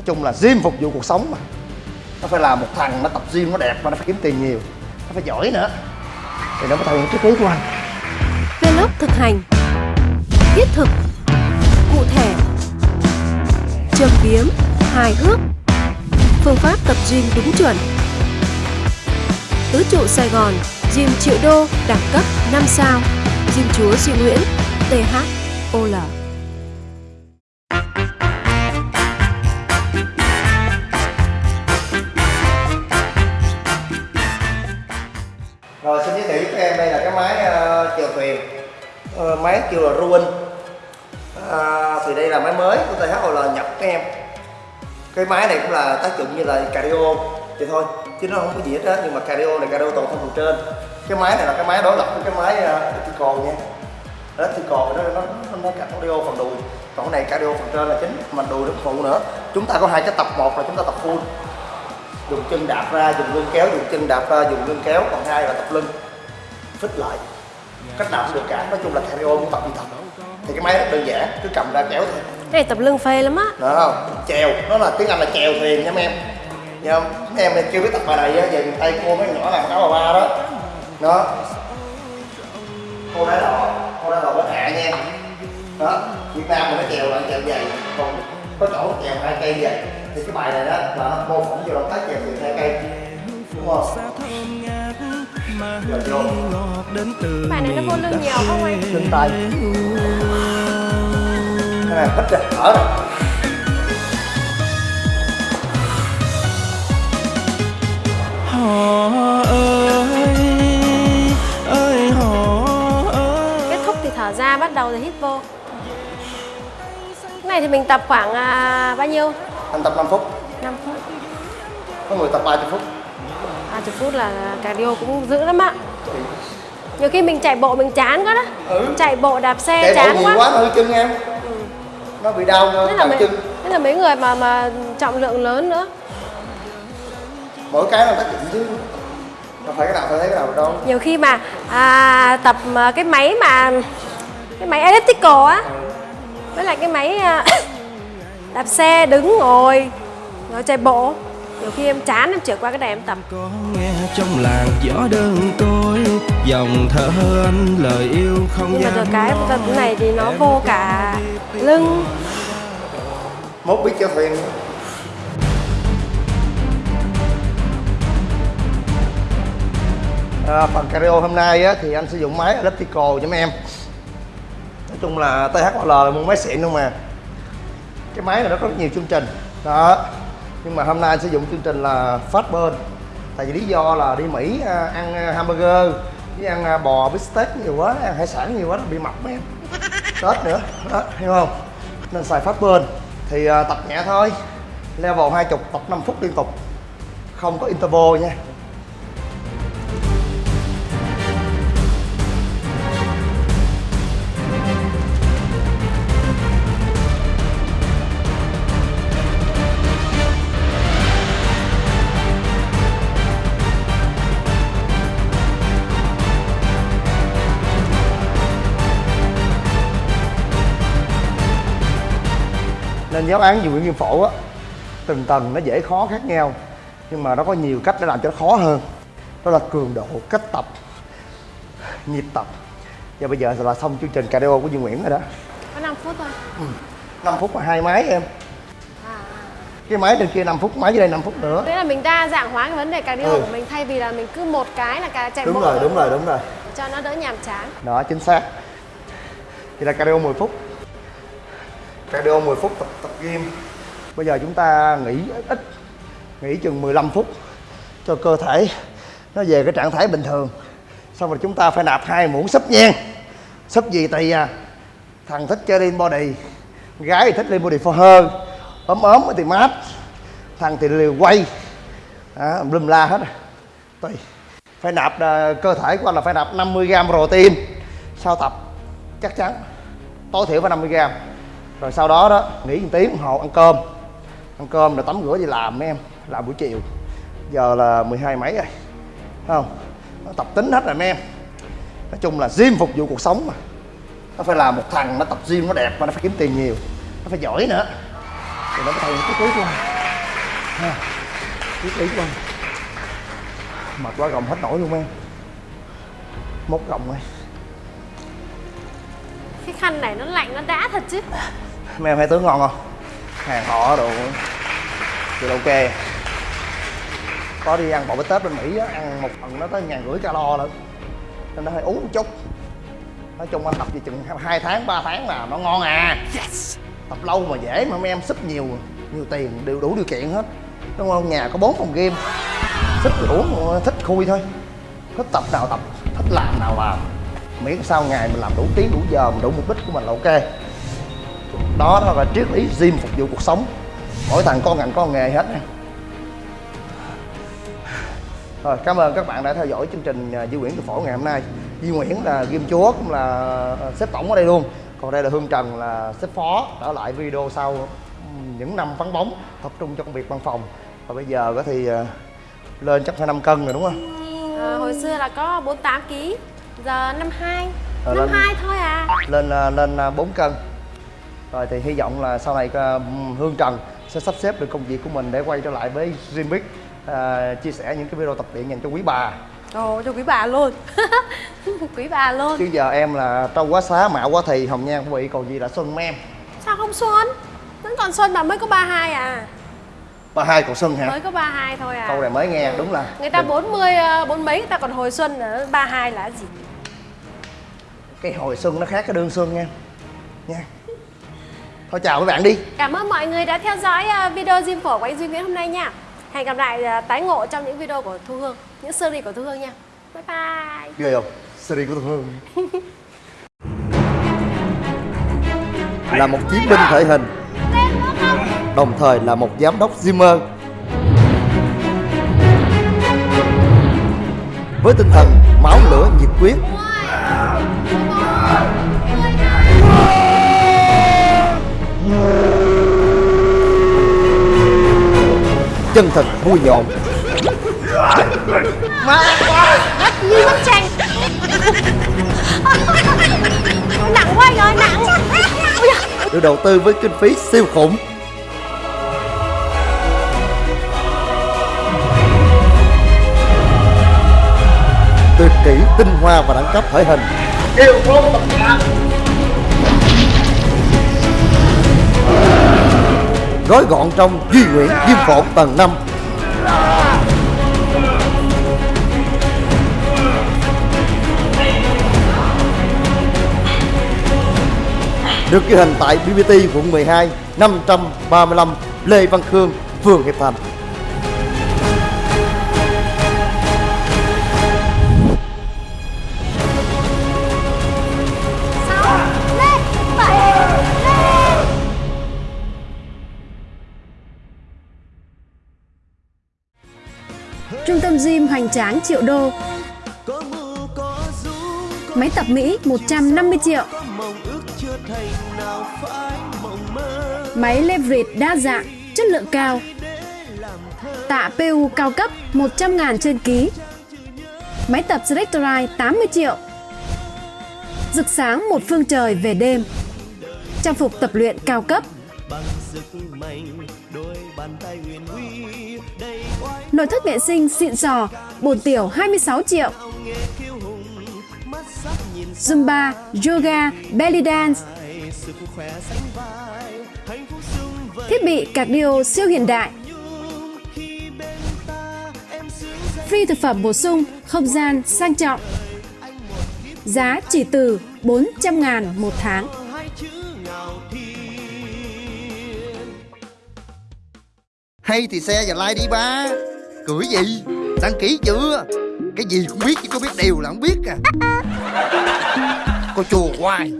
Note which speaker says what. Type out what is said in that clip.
Speaker 1: nói chung là gym phục vụ cuộc sống mà. Nó phải là một thằng nó tập gym nó đẹp và nó phải kiếm tiền nhiều. Nó phải giỏi nữa. Thì nó mới thành triết lý của anh.
Speaker 2: Vlog thực hành. Thiết thực. Cụ thể. Châm biếm. Hài hước. Phương pháp tập gym đúng chuẩn. Tứ trụ Sài Gòn, Gym triệu đô, đẳng cấp 5 sao. Gym chúa Duy Nguyễn THOL
Speaker 1: Ờ, xin giới thiệu với em đây là cái máy uh, chèo thuyền. Uh, máy kêu là Ruin. Uh, thì đây là máy mới của THOL nhập các em. Cái máy này cũng là tác dụng như là cardio thì thôi chứ nó không có gì hết á nhưng mà cardio này cardio toàn thân phần trên. Cái máy này là cái máy đối lập với cái máy uh, nha. Elliptical nó nó nó, nó cardio phần đùi. Còn cái này cardio phần trên là chính mà đùi nó phụ nữa. Chúng ta có hai cái tập một là chúng ta tập full dùng chân đạp ra dùng lưng kéo dùng chân đạp ra dùng lưng kéo còn hai là tập lưng. Phích lại. Cách nào cũng được cả. Nói chung là cardio cũng tập đi tập thì cái máy rất đơn giản. Cứ cầm ra kéo thôi.
Speaker 2: Cái này tập lưng phê lắm á.
Speaker 1: Được không? Chèo. Nó là tiếng anh là chèo thuyền nha mấy em. Nha không? mấy em chưa biết tập bài này á. Về tây cô mấy nhỏ làm áo bà ba đó. Đó. Cô đá đỏ cô đá đỏ bên hạ nha. Đó. Việt nam mình nó chèo là chèo dày. Còn có chỗ chèo hai cây vậy thì cái bài này đó là nó mô phỏng vô động tác chèo thuyền hai cây đúng không? Giờ vô.
Speaker 2: Bài này nó vô lưng nhiều không anh?
Speaker 1: lưng tay. cái này hít ra thở
Speaker 3: ơi.
Speaker 2: Kết thúc thì thở ra, bắt đầu thì hít vô. Cái này thì mình tập khoảng à, bao nhiêu?
Speaker 1: Anh tập 5 phút.
Speaker 2: 5 phút.
Speaker 1: Có người tập 30 phút.
Speaker 2: 30 phút là cardio cũng dữ lắm ạ. Nhiều khi mình chạy bộ mình chán quá đó.
Speaker 1: Ừ.
Speaker 2: Chạy bộ đạp xe
Speaker 1: chạy bộ
Speaker 2: chán
Speaker 1: nhiều
Speaker 2: quá,
Speaker 1: quá nó hơi chân em. Nó bị đau
Speaker 2: Thế là, mấy,
Speaker 1: chân
Speaker 2: thế là mấy người mà mà trọng lượng lớn nữa.
Speaker 1: Mỗi cái nó tác dụng chứ. Không phải cái nào phải thấy cái nào đâu.
Speaker 2: Nhiều khi mà à, tập cái máy mà Cái máy elliptical á. Với lại cái máy à, đạp xe đứng ngồi Rồi chạy bộ. Nhiều khi em chán em chuyển qua cái này em tập
Speaker 3: có nghe trong làng gió đơn côi dòng thở anh lời yêu không
Speaker 2: Nhưng mà rồi cái tập này thì nó vô cả lưng.
Speaker 1: Mốt biết chèo thuyền à, phần cardio hôm nay á, thì anh sử dụng máy elliptical cho mấy em. Nói chung là THOL là một máy xịn luôn mà cái máy này nó có rất nhiều chương trình. Đó. Nhưng mà hôm nay anh sử dụng chương trình là phát bên tại vì lý do là đi Mỹ à, ăn à, hamburger, với ăn à, bò bít tết nhiều quá, ăn hải sản nhiều quá nó bị mập mấy em. Tết nữa. Đó, hiểu không? Nên xài phát bên thì tập nhẹ thôi. Level 20 tập 5 phút liên tục. Không có interval nha. Nên giáo án dùng viêm phổi á từng tầng nó dễ khó khác nhau nhưng mà nó có nhiều cách để làm cho nó khó hơn. Đó là cường độ cách tập nhịp tập. Và bây giờ là xong chương trình cardio của Duy Nguyễn rồi đó.
Speaker 2: Có 5 phút thôi.
Speaker 1: 5 phút mà hai máy em. Cái máy trên kia 5 phút máy dưới đây 5 phút nữa.
Speaker 2: Thế là mình đa dạng hóa cái vấn đề cardio
Speaker 1: Ừ.
Speaker 2: của mình Thay vì là mình cứ một cái là cả chạy
Speaker 1: đúng
Speaker 2: bộ
Speaker 1: rồi đúng rồi đúng rồi.
Speaker 2: Cho nó đỡ nhàm chán.
Speaker 1: Đó chính xác. Thì là cardio 10 phút cardio 10 phút tập tập gym. Bây giờ chúng ta nghỉ ít nghỉ chừng 15 phút cho cơ thể nó về cái trạng thái bình thường. Xong rồi chúng ta phải nạp hai muỗng súp nhen súp gì tùy à. Thằng thích chơi lean body gái thì thích lean body for her. Ốm ốm thì mát. Thằng thì liều quay. À, lum la hết. Rồi tùy. Phải nạp ờ, cơ thể của anh là phải nạp 50 gram protein sau tập. Chắc chắn tối thiểu phải 50 gram rồi sau đó đó, nghỉ một tiếng đồng hồ ăn cơm. Ăn cơm rồi tắm rửa đi làm mấy em, làm buổi chiều. Giờ là 12 mấy rồi, Thấy không? Nó tập tính hết rồi mấy em. Nói chung là gym phục vụ cuộc sống mà. Nó phải là một thằng nó tập gym nó đẹp mà nó phải kiếm tiền nhiều. Nó phải giỏi nữa. Thì nó mới thay cái quý của anh. Ha biết của anh. Mệt quá, gồng hết nổi luôn em. Mốt gồng rồi
Speaker 2: Cái khăn này nó lạnh, nó đã thật chứ
Speaker 1: mấy em thấy tướng ngon không? Hàng họ đồ. Thì ok. Có đi ăn bò bít tết bên mỹ á ăn một phần nó tới ngàn rưỡi calo lận. Nên nó hơi uống một chút. Nói chung anh tập gì chừng hai tháng 3 tháng là nó ngon à. Tập lâu mà dễ mà mấy em súp nhiều nhiều tiền đều đủ điều kiện hết. Đúng không? Nhà có bốn phòng game thích thì uống thích khui thôi. Thích tập nào tập thích làm nào làm. Miễn sao ngày mình làm đủ tiếng đủ giờ mình đủ mục đích của mình là ok đó đó là triết lý gym phục vụ cuộc sống. Mỗi thằng con ngành con nghề hết nha. Rồi cảm ơn các bạn đã theo dõi chương trình à, Duy Nguyễn từ phổ ngày hôm nay. Duy Nguyễn là game chúa cũng là à, sếp tổng ở đây luôn. Còn đây là Hương Trần là sếp phó trở lại video sau những năm vắng bóng tập trung cho công việc văn phòng. Và bây giờ thì à, lên chắc phải 5 cân rồi đúng không?
Speaker 2: À, Hồi xưa là có 48 kg Giờ 52
Speaker 1: Ờ, lên-
Speaker 2: 52 thôi à.
Speaker 1: lên à, lên à, 4 cân rồi thì hy vọng là sau này à, Hương Trần sẽ sắp xếp được công việc của mình để quay trở lại với Dreambic à, chia sẻ những cái video tập luyện dành cho quý bà.
Speaker 2: Ồ cho quý bà luôn. Quý bà luôn.
Speaker 1: Chứ giờ em là trâu quá xá mạo quá thì hồng nhan cũng bị còn gì là xuân em?
Speaker 2: Sao không xuân? Vẫn còn xuân mà mới có 32 à.
Speaker 1: Ba hai còn xuân hả?
Speaker 2: Mới có 32 thôi à.
Speaker 1: Câu này mới nghe đúng là
Speaker 2: Người ta 40, ờ, bốn mấy người ta còn hồi xuân nữa 32 là gì?
Speaker 1: Cái hồi xuân nó khác cái đương xuân nha. Nha thôi chào các bạn đi.
Speaker 2: Cảm ơn mọi người đã theo dõi ờ, video Gym phổ của anh Duy Nguyễn hôm nay nha. Hẹn gặp lại ờ, tái ngộ trong những video của Thu Hương Những series của Thu Hương nha. Bye bye.
Speaker 1: Ghê không? Series của Hương. Là một chiến binh thể hình. Đồng thời là một giám đốc Zimmer với tinh thần máu lửa nhiệt quyết chân thật vui nhộn.
Speaker 2: Như bức tranh Nặng quá ơi nặng.
Speaker 1: Được đầu tư với kinh phí siêu khủng. Tuyệt kỹ tinh hoa và đẳng cấp thể hình. Yêu phố tập gói gọn trong duy nguyện diêm phổ tầng 5 được ghi hình tại BBT quận 12 535 Lê Văn Khương, phường Hiệp Thành.
Speaker 4: Trung tâm gym hoành tráng triệu đô. Máy tập Mỹ 150 triệu. Máy leverage đa dạng, chất lượng cao. Tạ PU cao cấp 100 ngàn trên ký. Máy tập Selectorite 80 triệu. Rực sáng một phương trời về đêm. Trang phục tập luyện cao cấp
Speaker 3: bằng sức mạnh đôi bàn tay huyền uy đầy oai
Speaker 4: Nội thất vệ sinh xịn sò Bồn tiểu 26 triệu. Zumba, yoga, belly dance. Thiết bị cardio siêu hiện đại. Free thực phẩm bổ sung, không gian sang trọng. Giá chỉ từ 400 ngàn một tháng
Speaker 1: Hay thì xe và like đi ba. Cười gì? Đăng ký chưa? Cái gì cũng biết chứ có biết điều là không biết à. Cô chùa hoài